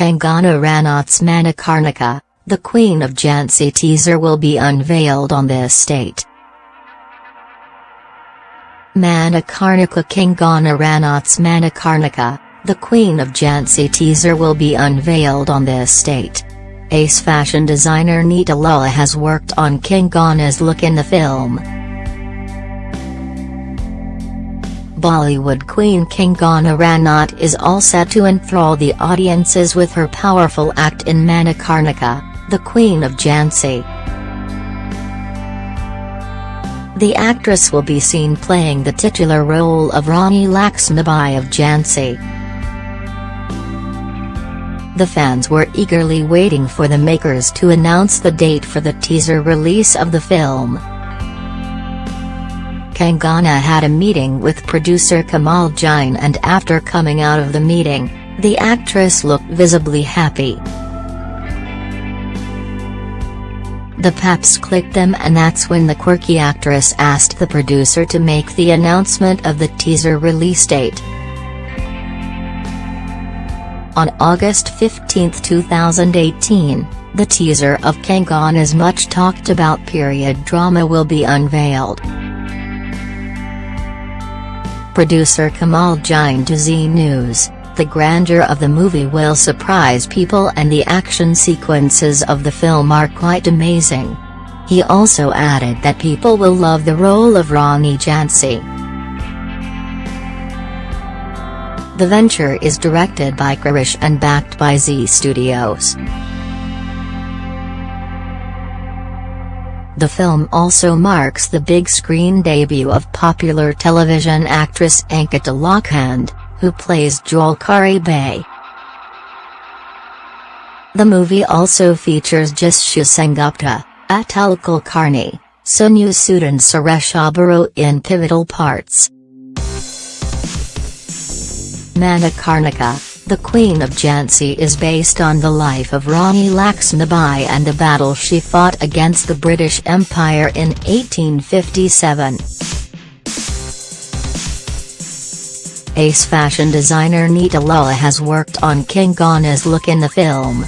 Kangana Ranaut's Manikarnika, the Queen of Jhansi teaser will be unveiled on the estate. Manikarnika Kangana Ranaut's Manikarnika, the Queen of Jhansi teaser will be unveiled on the estate. Ace fashion designer Neeta Lulla has worked on Kangana's look in the film. Bollywood queen Kangana Ranaut is all set to enthrall the audiences with her powerful act in Manikarnika, the Queen of Jhansi. The actress will be seen playing the titular role of Rani Laxmibai of Jhansi. The fans were eagerly waiting for the makers to announce the date for the teaser release of the film. Kangana had a meeting with producer Kamal Jain and after coming out of the meeting, the actress looked visibly happy. The paps clicked them and that's when the quirky actress asked the producer to make the announcement of the teaser release date. On August 15, 2018, the teaser of Kangana's much talked about period drama will be unveiled. Producer Kamal Jain to Zee News, the grandeur of the movie will surprise people and the action sequences of the film are quite amazing. He also added that people will love the role of Rani Jhansi. The venture is directed by Krish and backed by Zee Studios. The film also marks the big screen debut of popular television actress Ankita Lokhande, who plays Jhalkari Bai. The movie also features Jishu Sengupta, Atul Kulkarni, Sonu Sood and Suresh Oberoi in pivotal parts. Manikarnika the Queen of Jhansi is based on the life of Rani Laxmibai and the battle she fought against the British Empire in 1857. Ace fashion designer Neeta Lulla has worked on Kangana's look in the film.